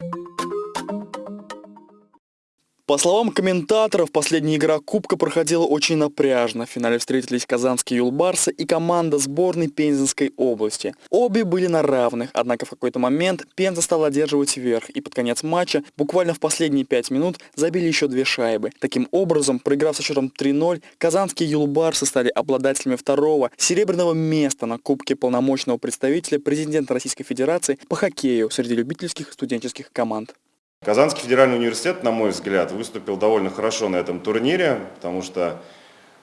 you По словам комментаторов, последняя игра Кубка проходила очень напряжно. В финале встретились казанские юлбарсы и команда сборной Пензенской области. Обе были на равных, однако в какой-то момент Пенза стала одерживать верх, и под конец матча, буквально в последние пять минут, забили еще две шайбы. Таким образом, проиграв со счетом 3-0, казанские юлбарсы стали обладателями второго серебряного места на Кубке полномочного представителя президента Российской Федерации по хоккею среди любительских студенческих команд. Казанский федеральный университет, на мой взгляд, выступил довольно хорошо на этом турнире, потому что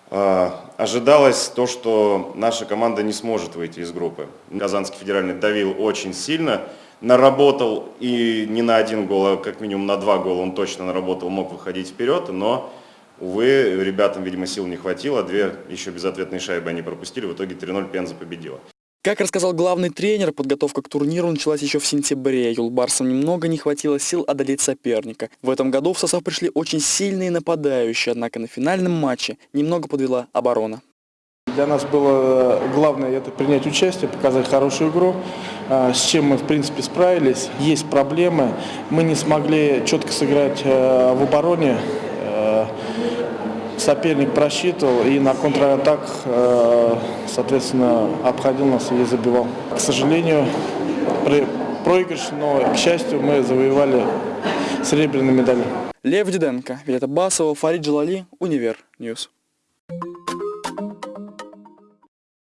э, ожидалось то, что наша команда не сможет выйти из группы. Казанский федеральный давил очень сильно, наработал и не на один гол, а как минимум на два гола он точно наработал, мог выходить вперед, но, увы, ребятам, видимо, сил не хватило, две еще безответные шайбы они пропустили, в итоге 3-0 Пенза победила. Как рассказал главный тренер, подготовка к турниру началась еще в сентябре. Юлбарсам немного не хватило сил одолеть соперника. В этом году в состав пришли очень сильные нападающие, однако на финальном матче немного подвела оборона. Для нас было главное это принять участие, показать хорошую игру, а, с чем мы в принципе справились. Есть проблемы, мы не смогли четко сыграть э, в обороне, э, соперник просчитывал и на контратак, э, соответственно, обходил нас и забивал. К сожалению, проигрыш, но, к счастью, мы завоевали серебряную медаль. Лев Диденко, Виолетта Басова, Фарид Джалали, Univer News.